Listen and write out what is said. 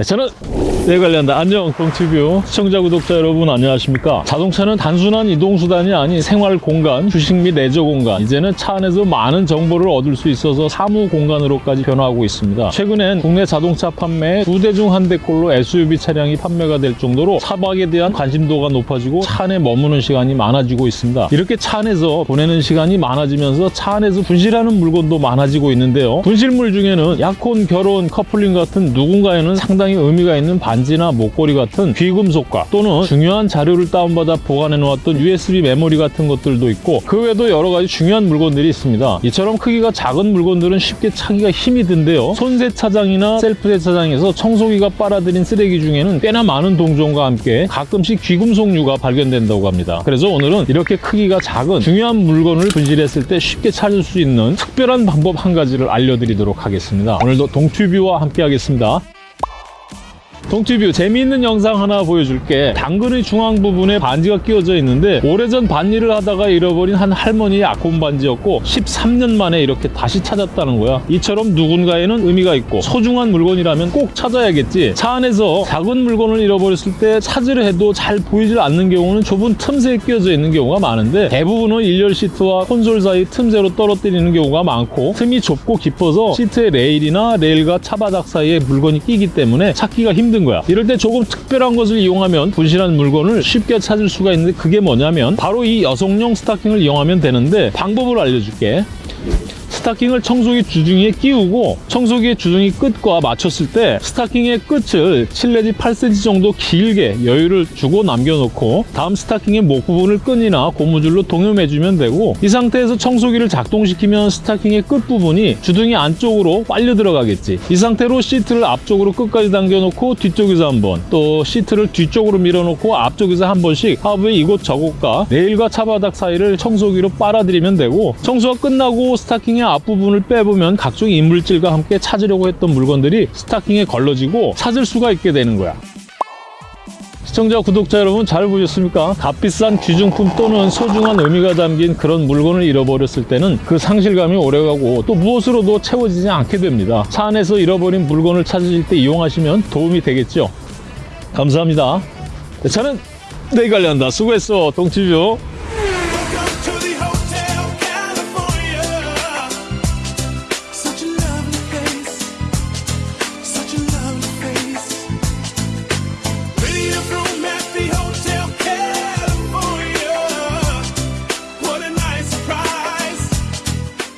네, 저는 네 관련다 안녕 동티뷰 시청자 구독자 여러분 안녕하십니까? 자동차는 단순한 이동수단이 아닌 생활 공간 휴식 및 레저 공간. 이제는 차 안에서 많은 정보를 얻을 수 있어서 사무 공간으로까지 변화하고 있습니다. 최근엔 국내 자동차 판매에 두대 중 한 대꼴로 SUV 차량이 판매가 될 정도로 차박에 대한 관심도가 높아지고 차 안에 머무는 시간이 많아지고 있습니다. 이렇게 차 안에서 보내는 시간이 많아지면서 차 안에서 분실하는 물건도 많아지고 있는데요. 분실물 중에는 약혼, 결혼, 커플링 같은 누군가에는 상당히 의미가 있는 반지나 목걸이 같은 귀금속과 또는 중요한 자료를 다운받아 보관해 놓았던 USB 메모리 같은 것들도 있고 그 외에도 여러 가지 중요한 물건들이 있습니다. 이처럼 크기가 작은 물건들은 쉽게 차기가 힘이 든데요. 손세차장이나 셀프세차장에서 청소기가 빨아들인 쓰레기 중에는 꽤나 많은 동종과 함께 가끔씩 귀금속류가 발견된다고 합니다. 그래서 오늘은 이렇게 크기가 작은 중요한 물건을 분실했을 때 쉽게 찾을 수 있는 특별한 방법 한 가지를 알려드리도록 하겠습니다. 오늘도 동튜뷰와 함께 하겠습니다. 동티뷰 재미있는 영상 하나 보여줄게. 당근의 중앙 부분에 반지가 끼워져 있는데 오래전 반일을 하다가 잃어버린 한 할머니의 아콘 반지였고 13년 만에 이렇게 다시 찾았다는 거야. 이처럼 누군가에는 의미가 있고 소중한 물건이라면 꼭 찾아야겠지. 차 안에서 작은 물건을 잃어버렸을 때 찾으려 해도 잘 보이질 않는 경우는 좁은 틈새에 끼워져 있는 경우가 많은데 대부분은 1열 시트와 콘솔 사이 틈새로 떨어뜨리는 경우가 많고 틈이 좁고 깊어서 시트의 레일이나 레일과 차바닥 사이에 물건이 끼기 때문에 찾기가 힘든 거야. 이럴 때 조금 특별한 것을 이용하면 분실한 물건을 쉽게 찾을 수가 있는데 그게 뭐냐면 바로 이 여성용 스타킹을 이용하면 되는데 방법을 알려줄게 스타킹을 청소기 주둥이에 끼우고 청소기의 주둥이 끝과 맞췄을 때 스타킹의 끝을 7 내지 8cm 정도 길게 여유를 주고 남겨놓고 다음 스타킹의 목 부분을 끈이나 고무줄로 동여매주면 되고 이 상태에서 청소기를 작동시키면 스타킹의 끝부분이 주둥이 안쪽으로 빨려 들어가겠지. 이 상태로 시트를 앞쪽으로 끝까지 당겨놓고 뒤쪽에서 한번 또 시트를 뒤쪽으로 밀어놓고 앞쪽에서 한 번씩 하부의 이곳 저곳과 레일과 차바닥 사이를 청소기로 빨아들이면 되고 청소가 끝나고 스타킹의 앞부분을 빼보면 각종 이물질과 함께 찾으려고 했던 물건들이 스타킹에 걸러지고 찾을 수가 있게 되는 거야. 시청자, 구독자 여러분 잘 보셨습니까? 값비싼 귀중품 또는 소중한 의미가 담긴 그런 물건을 잃어버렸을 때는 그 상실감이 오래가고 또 무엇으로도 채워지지 않게 됩니다. 차 안에서 잃어버린 물건을 찾으실 때 이용하시면 도움이 되겠죠. 감사합니다. 저는 내일 관련다. 수고했어, 동치뷰.